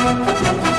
Música